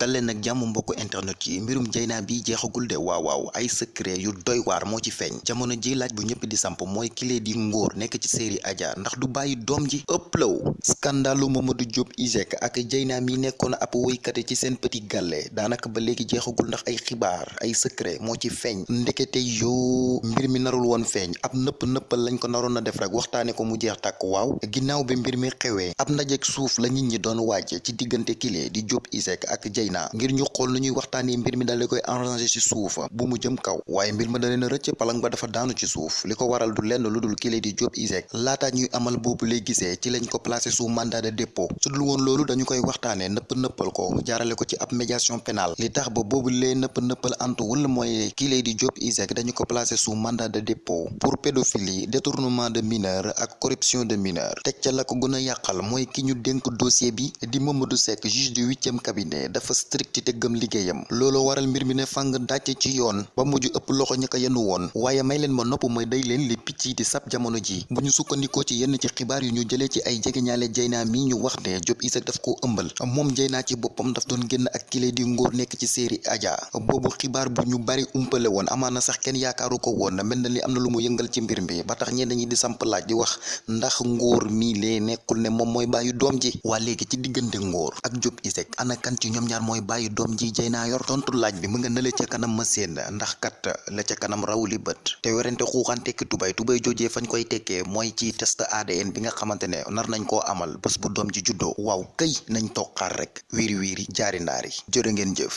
daleen nag jàmm mbokk internet yi. Mbirum Dieyna bi jeexagul de. Waaw waaw ay secret yu doy waar moo ci feeñ. Jamono ji laaj bu ñëpp di samp mooy kile di ngóor nekk ci série Adja ndax du bàyyi doom ji. Ëpplaw scandalu Mamadou Diop ISEG ak Dieyna mi nekkoon ab woykate ci seen petit gàlle daanaka ba léegi jeexagul ndax ay xibaar ay secret moo ci feeñ. Ndekete yoo mbir mi narul woon feeñ. Ab nëpp nëppal lañ ko naroon a def rek waxtaane ko mu jeex tàkk. Waaw ginnaaw bi mbir mi suuf la nit ñi doon ci kile di Diop ISEG ak Dieyna ngir ñu xool nu ñuy waxtaanee mbir mi daal di koy arrangé ci suuf bu mu jëm kaw. Waaye mbir ma da leen a rëcc palang ba dafa daanu ci suuf. Li ko waral du lenn lu dul kile di Diop ISEG laata ñuy amal boobu lay gisee ci lañ ko placé sous mandat de dépôt. Su dul woon loolu dañu koy waxtaanee nëpp nëppal ko jaarale ko ci ab médiation pénale. Li tax ba boobu lay nëpp nëppal antuwul mooy kile di Diop ISEG dañu ko placé sous mandat de dépôt. Pour pédophilie détournement de mineur ak corruption de mineur teg ca la ko gën a yàqal mooy ki ñu dénk dossier bi di Mamadou Seck juge du huitième cabinet. Dafa strict te gëm liggéeyam. Looloo waral mbir mi ne fàng dàcc ci yoon ba mujj ëpp loxo ña ko yenu woon. Waaye may leen ma nopp mooy day leen li picc yi di sab jamono ji. Bu ñu sukkandikoo ci yenn ci xibaar yu ñu jëlee ci ay Dieyna mi ñu wax ne Diop ISEG daf koo ëmbal. Moom Dieyna ci boppam daf doon génn ak kile di ngóor nekk ci série Adja. Boobu xibaar bu ñu bari umpale woon amaana sax kenn yaakaaru ko woon. Mel na li am na lu mu yëngal ci mbir mi. Ba tax ñenn di samp laaj di wax ndax ngóor mii lee nekkul ne moom mooy bàyyi doom ji? Waa léegi ci diggante ngóor ak Diop ISEG ana kan ci ñoom ñaar mooy bàyyi doom ji Dieyna yor tontu laaj bi mu nga nële ca kanam ma seen ndax kat la ca kanam raw li bët te werante xuuxaan tekki tubay tubay jojee fañ koy tekkee mooy ci test ADN bi nga xamante ne nar nañ koo amal bés bu doom ji juddoo waaw këy nañ toog xaar rek wiiri wiiri jaari ndaari jërë ngeen jëf